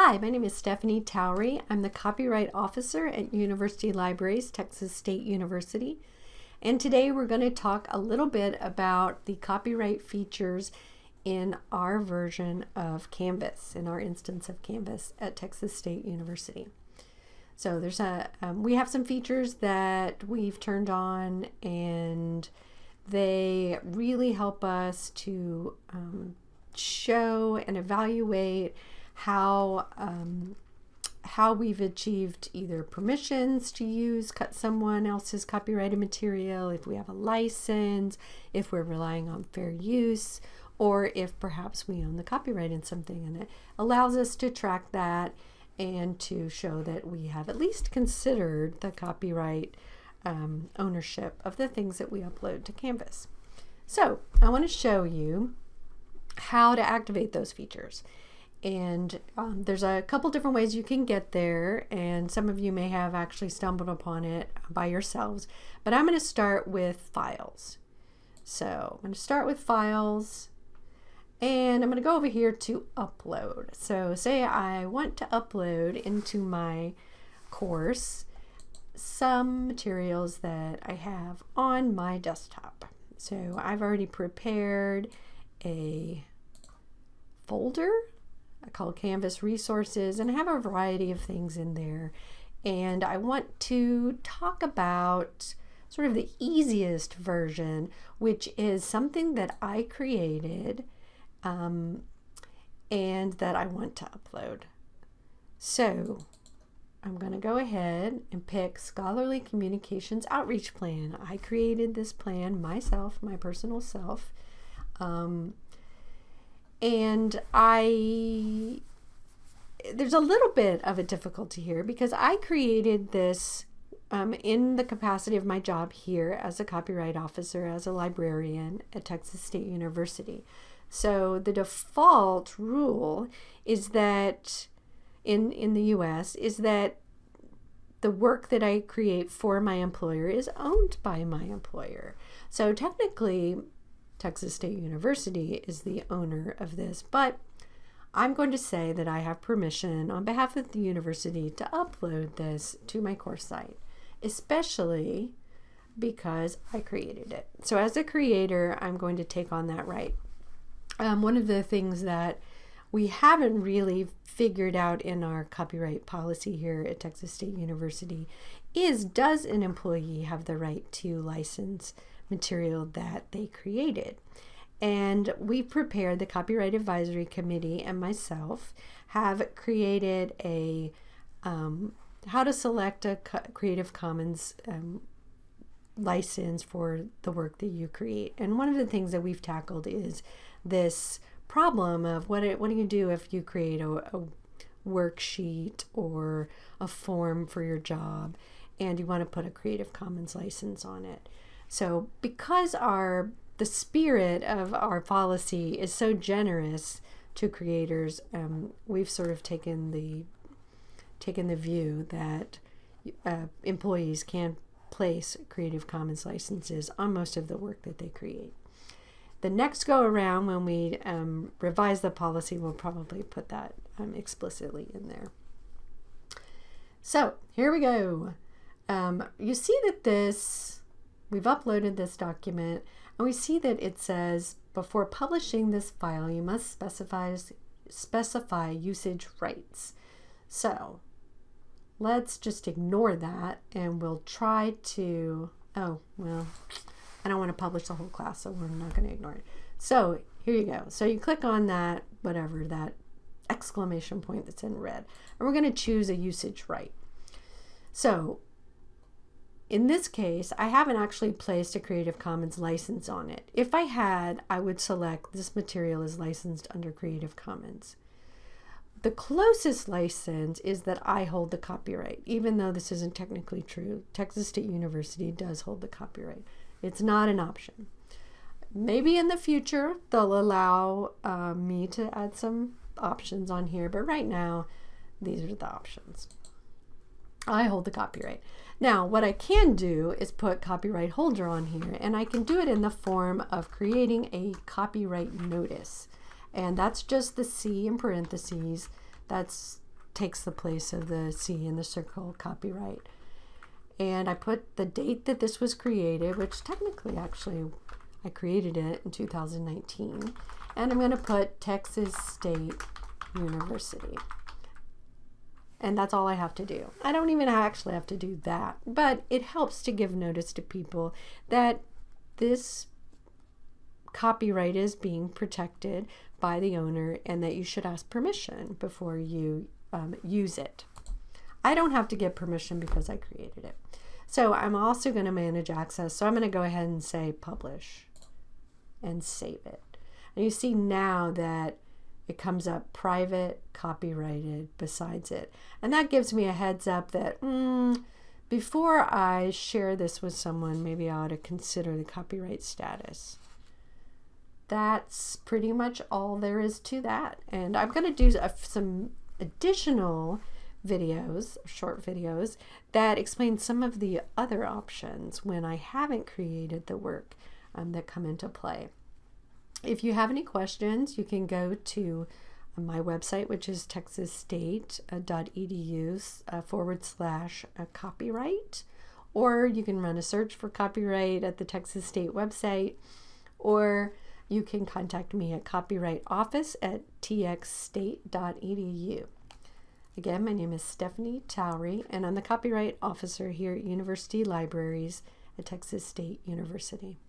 Hi, my name is Stephanie Towery. I'm the copyright officer at University Libraries, Texas State University. And today we're going to talk a little bit about the copyright features in our version of Canvas, in our instance of Canvas at Texas State University. So there's a, um, we have some features that we've turned on and they really help us to um, show and evaluate how um, how we've achieved either permissions to use cut someone else's copyrighted material, if we have a license, if we're relying on fair use, or if perhaps we own the copyright in something. And it allows us to track that and to show that we have at least considered the copyright um, ownership of the things that we upload to Canvas. So I want to show you how to activate those features and um, there's a couple different ways you can get there and some of you may have actually stumbled upon it by yourselves but I'm going to start with files. So I'm going to start with files and I'm going to go over here to upload. So say I want to upload into my course some materials that I have on my desktop. So I've already prepared a folder I call Canvas Resources, and I have a variety of things in there. And I want to talk about sort of the easiest version, which is something that I created um, and that I want to upload. So I'm going to go ahead and pick Scholarly Communications Outreach Plan. I created this plan myself, my personal self. Um, and I there's a little bit of a difficulty here because I created this um, in the capacity of my job here as a copyright officer, as a librarian at Texas State University. So the default rule is that in in the US is that the work that I create for my employer is owned by my employer. So technically Texas State University is the owner of this, but I'm going to say that I have permission on behalf of the university to upload this to my course site, especially because I created it. So as a creator, I'm going to take on that right. Um, one of the things that we haven't really figured out in our copyright policy here at Texas State University is does an employee have the right to license material that they created. And we prepared, the Copyright Advisory Committee and myself have created a um, how to select a Creative Commons um, license for the work that you create. And one of the things that we've tackled is this problem of what, it, what do you do if you create a, a worksheet or a form for your job and you want to put a Creative Commons license on it. So because our the spirit of our policy is so generous to creators, um, we've sort of taken the taken the view that uh, employees can place Creative Commons licenses on most of the work that they create. The next go around, when we um, revise the policy, we'll probably put that um, explicitly in there. So here we go. Um, you see that this We've uploaded this document and we see that it says before publishing this file you must specify, specify usage rights. So let's just ignore that and we'll try to, oh, well, I don't want to publish the whole class so we're not going to ignore it. So here you go. So you click on that, whatever, that exclamation point that's in red, and we're going to choose a usage right. So in this case, I haven't actually placed a Creative Commons license on it. If I had, I would select this material is licensed under Creative Commons. The closest license is that I hold the copyright, even though this isn't technically true. Texas State University does hold the copyright. It's not an option. Maybe in the future they'll allow uh, me to add some options on here, but right now these are the options. I hold the copyright. Now, what I can do is put copyright holder on here, and I can do it in the form of creating a copyright notice. And that's just the C in parentheses. That's takes the place of the C in the circle copyright. And I put the date that this was created, which technically actually I created it in 2019. And I'm going to put Texas State University. And that's all I have to do. I don't even actually have to do that, but it helps to give notice to people that this copyright is being protected by the owner and that you should ask permission before you um, use it. I don't have to get permission because I created it. So I'm also going to manage access. So I'm going to go ahead and say publish and save it. And you see now that it comes up private, copyrighted besides it. And that gives me a heads up that mm, before I share this with someone, maybe I ought to consider the copyright status. That's pretty much all there is to that. And I'm going to do a, some additional videos, short videos, that explain some of the other options when I haven't created the work um, that come into play. If you have any questions, you can go to uh, my website, which is texasstate.edu uh, forward slash uh, copyright, or you can run a search for copyright at the Texas State website, or you can contact me at copyright office at txstate.edu. Again, my name is Stephanie Towery, and I'm the copyright officer here at University Libraries at Texas State University.